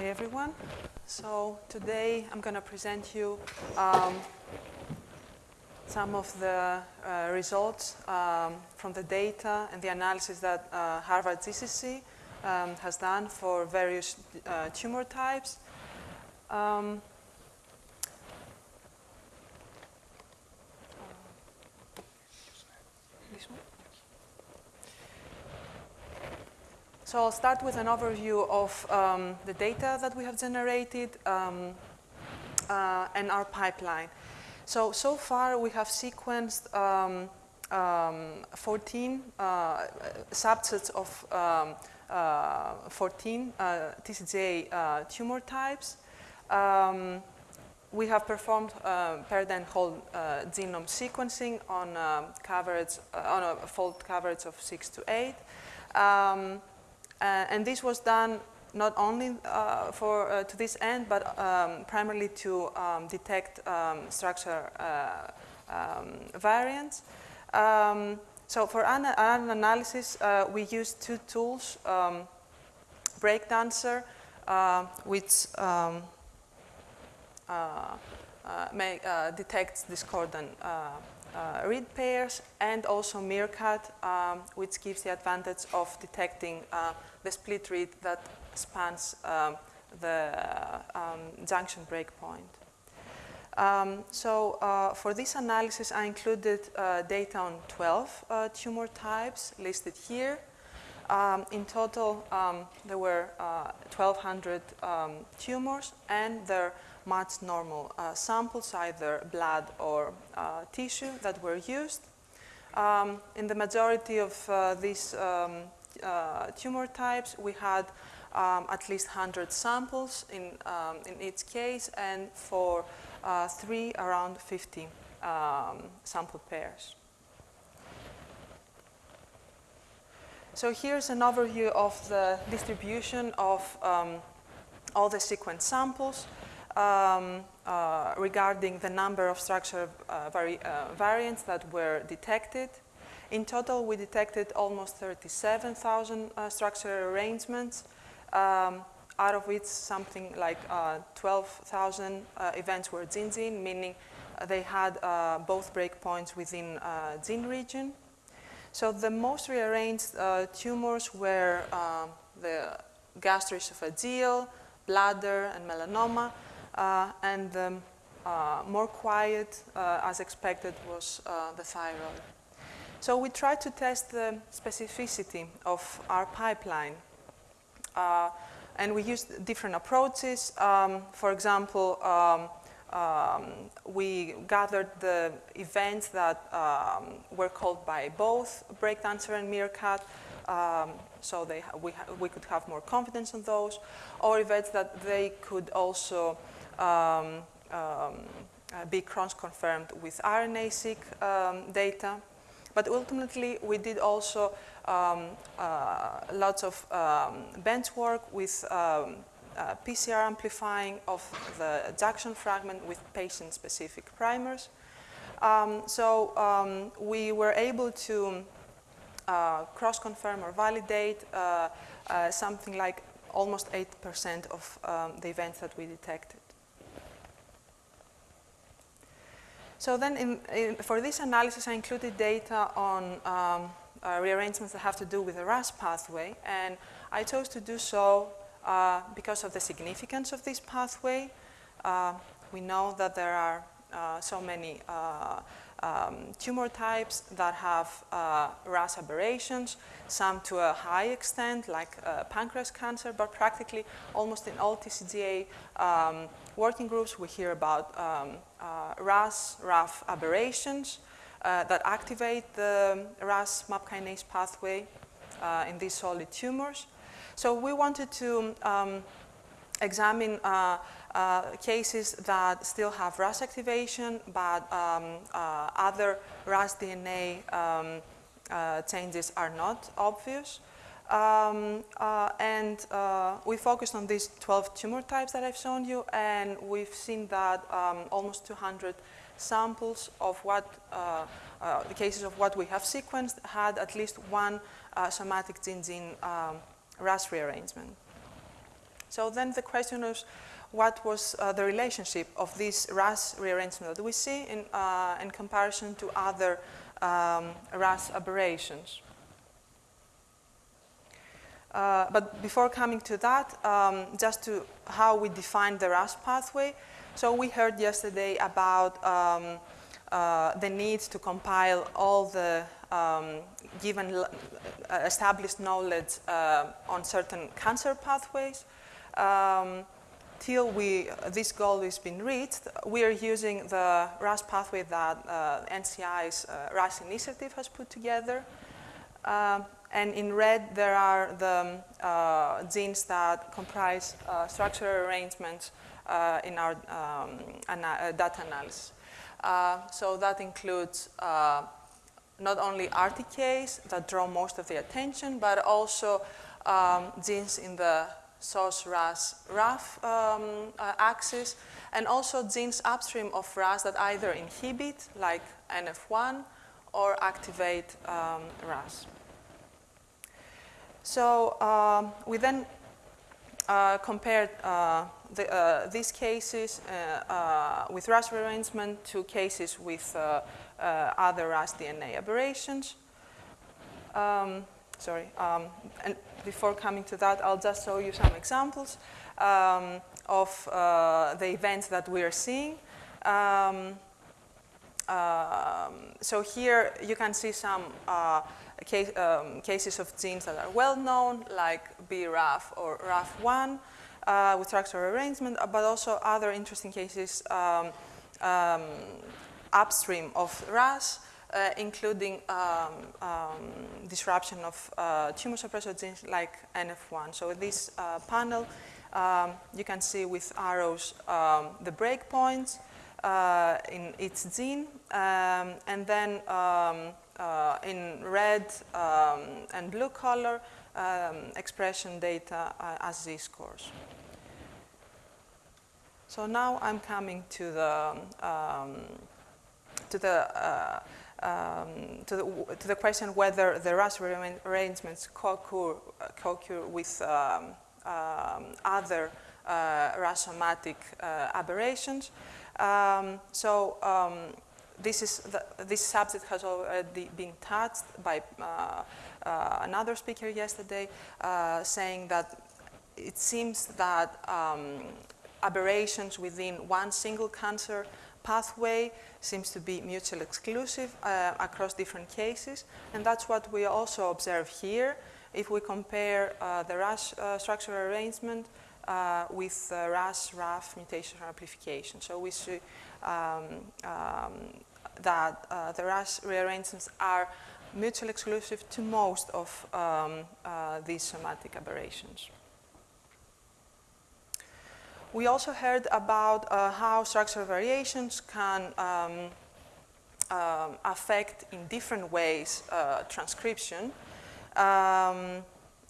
Hi everyone. So today I'm going to present you um, some of the uh, results um, from the data and the analysis that uh, Harvard GCC um, has done for various uh, tumor types. Um, So I'll start with an overview of um, the data that we have generated um, uh, and our pipeline. So, so far we have sequenced um, um 14 uh, subsets of um, uh, 14 uh, TCGA uh, tumor types. Um, we have performed uh, paired-end whole genome sequencing on coverage on a fold coverage of six to eight. Um, and this was done not only uh, for uh, to this end, but um, primarily to um, detect um, structure um, variants. Um, so for an, an analysis, we used two tools, um, BreakDancer, which uh, uh, detects discordant uh, uh, read pairs, and also Meerkat, um, which gives the advantage of detecting the split read that spans um, the um, junction breakpoint. Um, so uh, for this analysis, I included uh, data on 12 uh, tumor types listed here. Um, in total, um, there were 1,200 uh, um, tumors, and they're matched normal uh, samples, either blood or uh, tissue, that were used. Um, in the majority of these uh, tumor types, we had um, at least 100 samples in, um, in each case, and for uh, three, around 50 um, sample pairs. So here's an overview of the distribution of um, all the sequence samples um, uh, regarding the number of structure uh, vari uh, variants that were detected. In total, we detected almost 37,000 uh, structural arrangements, um, out of which something like uh, 12,000 uh, events were gene-gene, meaning they had both breakpoints within gene region. So the most rearranged uh, tumors were um, the gastroesophageal, bladder, and melanoma, uh, and the um, uh, more quiet, as expected, was the thyroid. So we tried to test the specificity of our pipeline. Uh, and we used different approaches. Um, for example, um, um, um, we gathered the events that um, were called by both BreakDancer and Meerkat, um, so they, we, we could have more confidence on those, or events that they could also um, uh, be cross-confirmed with RNA-seq data. But ultimately, we did also um, uh, lots of um, bench work with um, uh, PCR amplifying of the junction fragment with patient-specific primers. Um, so um, we were able to uh, cross-confirm or validate uh, uh, something like almost 8% of um, the events that we detected. So then in, in, for this analysis, I included data on um, uh, rearrangements that have to do with the RAS pathway. And I chose to do so uh, because of the significance of this pathway. Uh, we know that there are uh, so many uh, um, tumor types that have uh, RAS aberrations, some to a high extent, like pancreas cancer, but practically almost in all TCGA um, working groups, we hear about um, RAS, RAF aberrations that activate the RAS MAP kinase pathway in these solid tumors. So we wanted to um, examine uh, uh, cases that still have RAS activation, but um, uh, other RAS DNA um, changes are not obvious. Um, uh, and uh, we focused on these 12 tumor types that I've shown you, and we've seen that um, almost 200 samples of what, uh, uh, the cases of what we have sequenced had at least one uh, somatic gene-gene RAS rearrangement. So then the question is, what was uh, the relationship of this RAS rearrangement that we see in, uh, in comparison to other um, RAS aberrations? Uh, but before coming to that, um, just to how we define the RAS pathway. So we heard yesterday about um, uh, the need to compile all the um, given uh, established knowledge uh, on certain cancer pathways. Um, till we, this goal has been reached, we are using the RAS pathway that uh, NCI's RAS initiative has put together. Um, and in red, there are the uh, genes that comprise uh, structural arrangements uh, in our um, ana data analysis. so that includes not only RTKs that draw most of the attention, but also um, genes in the SOS RAS RAF um, uh, axis, and also genes upstream of RAS that either inhibit, like NF1, or activate um, RAS. So um, we then uh, compared uh, the, uh, these cases uh, uh, with RAS rearrangement to cases with uh, other RAS DNA aberrations. Um, sorry, um, and before coming to that, I'll just show you some examples um, of the events that we are seeing. Um, um, so here you can see some case, um, cases of genes that are well known, like BRAF or RAF1 uh, with structural arrangement, uh, but also other interesting cases upstream of RAS, uh, including um, um, disruption of uh, tumor suppressor genes like NF1. So this uh, panel, um, you can see with arrows the breakpoints uh, in each gene, and then uh, in red um, and blue color um, expression data uh, as z-scores. So now I'm coming to the um, to the uh, um, to the to the question whether the RAS arrangements co-occur, co-occur with um, um, other uh, RAS-somatic uh, aberrations. Um, so this, is the, this subject has already been touched by uh, uh, another speaker yesterday, uh, saying that it seems that um, aberrations within one single cancer pathway seems to be mutually exclusive uh, across different cases. And that's what we also observe here. If we compare uh, the RAS uh, structural arrangement with RAS RAF mutation amplification. So we see um, um, that uh, the RAS rearrangements are mutually exclusive to most of um, uh, these somatic aberrations. We also heard about uh, how structural variations can um, um, affect in different ways uh, transcription. Um,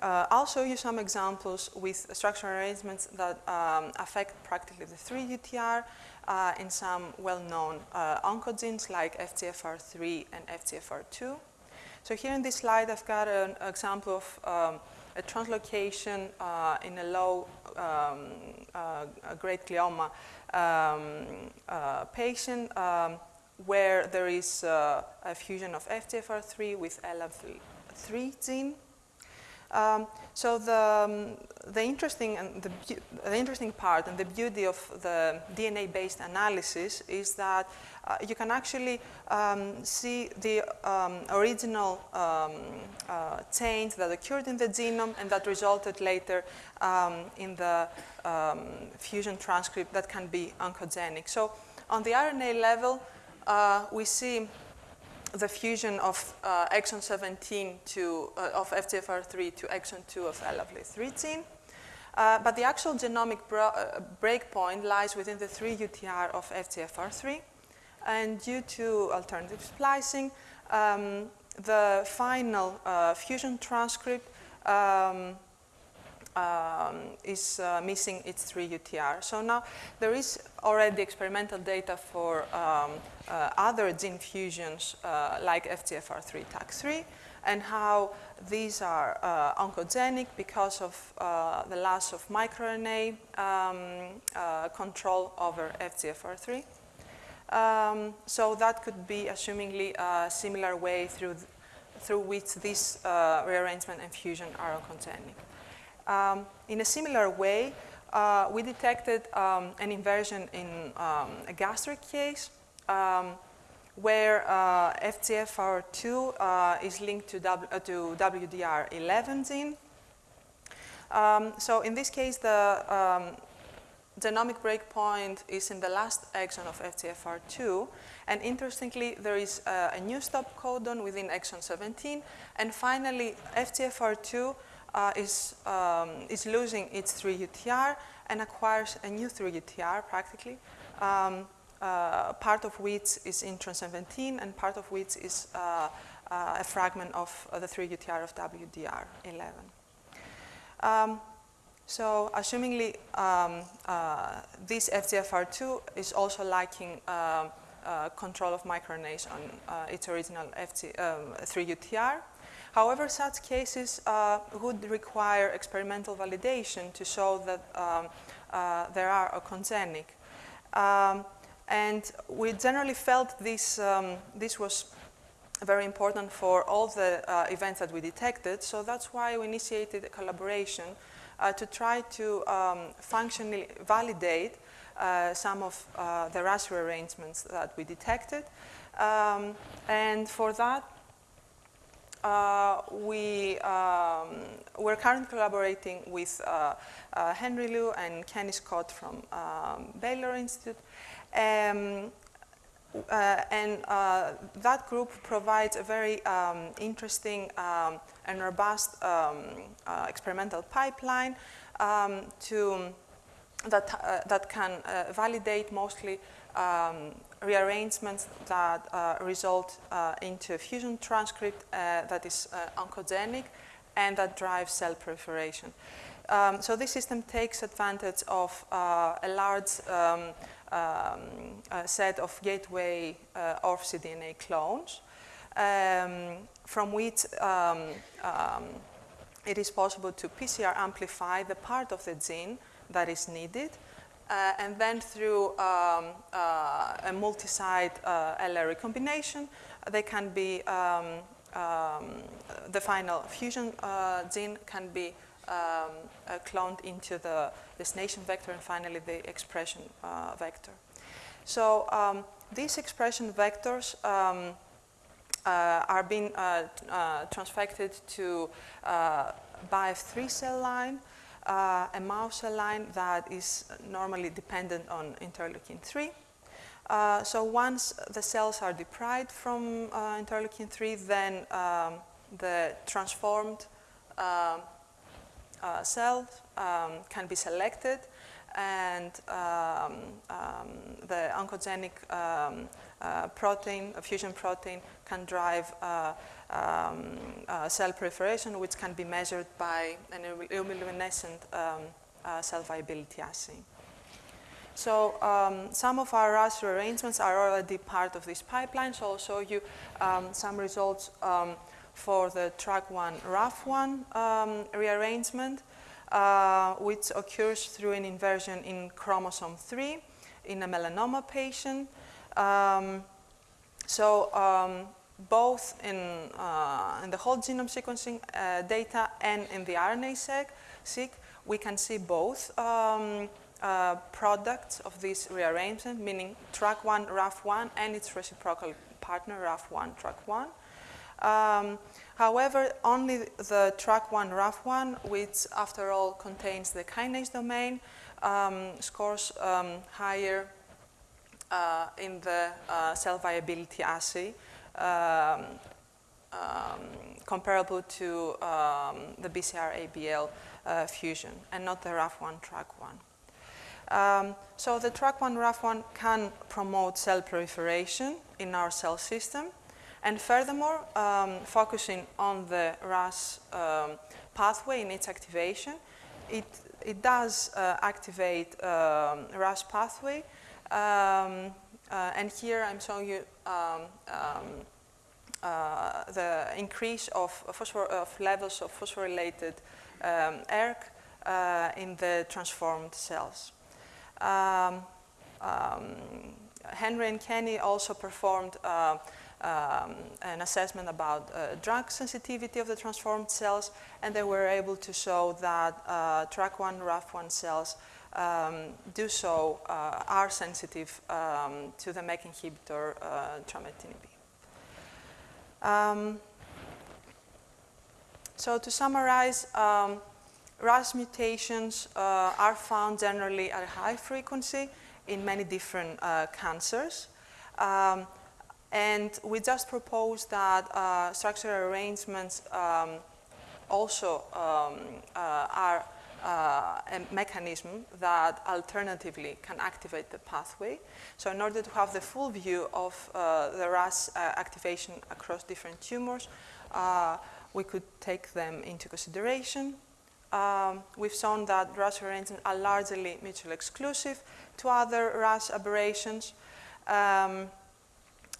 uh, I'll show you some examples with structural arrangements that um, affect practically the 3 UTR uh, in some well-known uh, oncogenes like FGFR3 and FGFR2. So here in this slide, I've got an example of um, a translocation uh, in a low um, uh, grade glioma um, uh, patient um, where there is uh, a fusion of FGFR3 with LF3 gene. Um, so the, um, the, interesting and the, the, interesting part and the beauty of the DNA-based analysis is that uh, you can actually um, see the um, original um, uh, change that occurred in the genome and that resulted later um, in the fusion transcript that can be oncogenic. So on the RNA level, uh, we see the fusion of uh, exon 17 to, uh, of FGFR3 to exon 2 of LFL3 gene. Uh, but the actual genomic uh, breakpoint lies within the 3 UTR of FGFR3. And due to alternative splicing, um, the final uh, fusion transcript um, um, is uh, missing its 3 UTR. So now there is already experimental data for um, uh, other gene fusions uh, like FGFR3 TACC3. and how these are uh, oncogenic because of uh, the loss of microRNA um, uh, control over FGFR3. Um, so that could be assumingly a similar way through, th through which this uh, rearrangement and fusion are oncogenic. Um, in a similar way, uh, we detected um, an inversion in um, a gastric case um, where uh, FGFR2 uh, is linked to, w, uh, to WDR11 gene. Um, so in this case, the um, genomic breakpoint is in the last exon of FGFR2. And interestingly, there is uh, a new stop codon within exon 17. And finally, FGFR2 uh, is, um, is losing its 3UTR and acquires a new 3UTR practically. Um, uh, part of which is in intron 17 and part of which is uh, uh, a fragment of the 3UTR of WDR11. Um, so assumingly um, uh, this FGFR2 is also lacking uh, uh, control of microRNAs on its original FG, um, 3UTR. However, such cases would require experimental validation to show that um, they are oncogenic. Um, and we generally felt this, um, this was very important for all the uh, events that we detected. So that's why we initiated a collaboration uh, to try to um, functionally validate uh, some of uh, the RAS rearrangements that we detected. Um, and for that, uh, we, um, we're currently collaborating with uh, Henry Liu and Kenny Scott from um, Baylor Institute. Um, uh, and uh, that group provides a very um, interesting um, and robust um, uh, experimental pipeline to, that, uh, that can uh, validate mostly um, rearrangements that uh, result into a fusion transcript that is oncogenic and that drives cell proliferation. Um, so this system takes advantage of a large um, a set of gateway uh, ORF-cDNA clones um, from which um, um, it is possible to PCR amplify the part of the gene that is needed uh, and then through um, uh, a multi-site uh, LR recombination, they can be, um, um, the final fusion uh, gene can be um, uh, cloned into the destination vector and finally the expression uh, vector. So um, these expression vectors um, are being transfected to uh, Ba/F3 cell line, uh, a mouse cell line that is normally dependent on interleukin 3. Uh, so once the cells are deprived from interleukin 3, then um, the transformed um, uh, cells um, can be selected and um, um, the oncogenic um, uh, protein, a fusion protein, can drive uh, um, uh, cell proliferation, which can be measured by an illuminescent um, uh, cell viability assay. So um, some of our RAS rearrangements are already part of this pipeline, so I'll show you some results for the TRAK1 RAF1 um, rearrangement, uh, which occurs through an inversion in chromosome 3 in a melanoma patient. Um, so um, both in, uh, in, the whole genome sequencing uh, data and in the RNA-seq, we can see both um, uh, products of this rearrangement, meaning TRAK1, RAF1, and its reciprocal partner, RAF1, TRAK1. Um, however, only the TRAK1 RAF1, which after all contains the kinase domain, um, scores um, higher in the uh, cell viability assay, um, um, comparable to um, the BCR-ABL uh, fusion, and not the RAF1 TRAK1. Um, so the TRAK1 RAF1 can promote cell proliferation in our cell system, and furthermore, um, focusing on the RAS um, pathway in its activation, it, it does uh, activate um, RAS pathway. Um, uh, and here I'm showing you um, um, uh, the increase of, phosphor of levels of phosphorylated um, ERK uh, in the transformed cells. Um, um, Henry and Kenny also performed uh, um, an assessment about uh, drug sensitivity of the transformed cells, and they were able to show that uh, TRAK1, RAF1 cells um, do so, uh, are sensitive um, to the MEK inhibitor uh, trametinib. Um, so to summarize, um, RAS mutations uh, are found generally at a high frequency in many different uh, cancers. Um, and we just propose that uh, structural arrangements um, also uh, are uh, a mechanism that alternatively can activate the pathway. So in order to have the full view of uh, the RAS uh, activation across different tumors, uh, we could take them into consideration. Um, we've shown that RAS arrangements are largely mutually exclusive to other RAS aberrations. Um,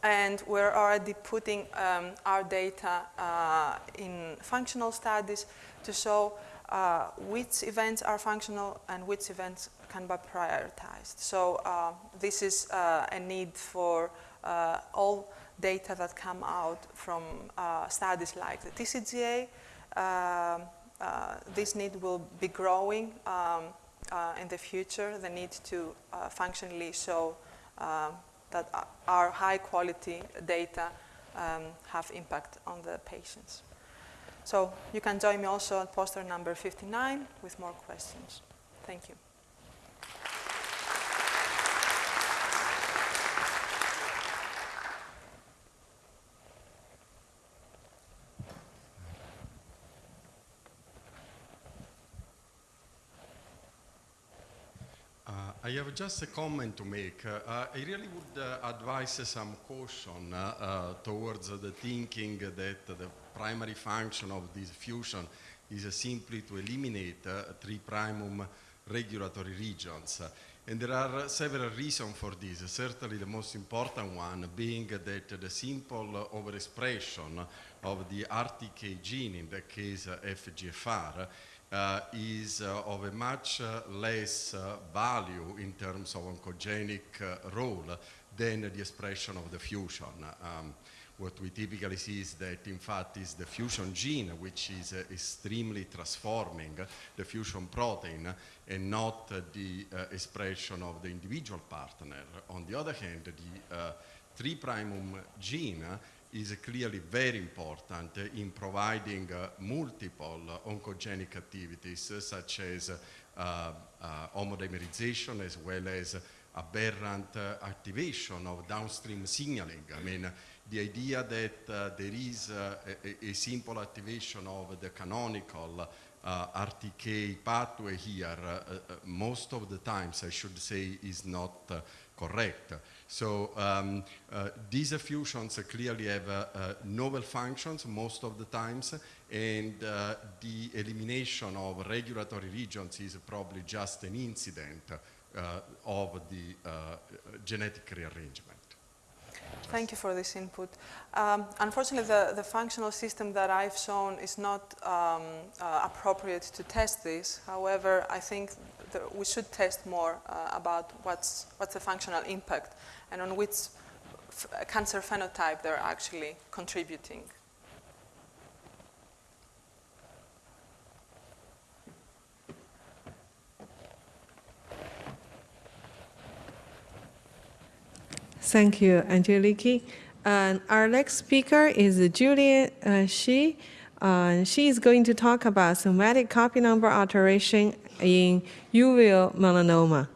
and we're already putting um, our data uh, in functional studies to show uh, which events are functional and which events can be prioritized. So uh, this is uh, a need for uh, all data that come out from uh, studies like the TCGA. Um, this need will be growing um, in the future, the need to functionally show that our high quality data um, have impact on the patients. So you can join me also at poster number 59 with more questions. Thank you. I have just a comment to make. Uh, I really would uh, advise some caution uh, uh, towards the thinking that the primary function of this fusion is simply to eliminate uh, three primum regulatory regions. And there are several reasons for this, certainly the most important one being that the simple overexpression of the RTK gene, in that case uh, FGFR, uh, is uh, of a much uh, less uh, value in terms of oncogenic role than the expression of the fusion. Um, what we typically see is that in fact is the fusion gene which is uh, extremely transforming the fusion protein and not uh, the uh, expression of the individual partner. On the other hand, the uh, 3' gene is clearly very important in providing uh, multiple oncogenic activities such as uh, homodimerization as well as aberrant activation of downstream signaling. I mean, the idea that uh, there is uh, a, a, simple activation of the canonical uh, RTK pathway here, uh, uh, most of the times I should say is not uh, correct. So um, uh, these fusions clearly have uh, uh, novel functions most of the times and the elimination of regulatory regions is probably just an incident of the genetic rearrangement. Thank you for this input. Um, unfortunately, the, the functional system that I've shown is not um, uh, appropriate to test this. However, I think we should test more uh, about what's, what's the functional impact and on which cancer phenotype they're actually contributing. Thank you, Angeliki. And our next speaker is Julian uh, Shi. Uh, she is going to talk about somatic copy number alteration in uveal melanoma.